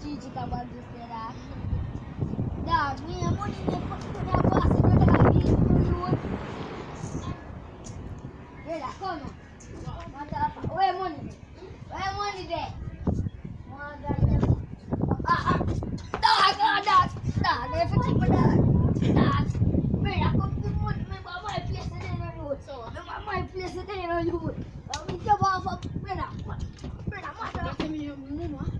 bagus dah. Dah, ni amo ni ni pot tu dah buat sudah dah habis dulu. Eh, dah kau no. Mata apa? Weh, mo ni. Weh, mo ni deh. Maga ni. Ah, ah. Dah, dah, dah. Dah, dia fikir pada. Dah. Weh, aku tu mo ni mama ai place ni na lu. So, mama ai place ni na lu. Kami coba apa? Weh, dah. Weh, dah mata. Yung mumu ha? Oh,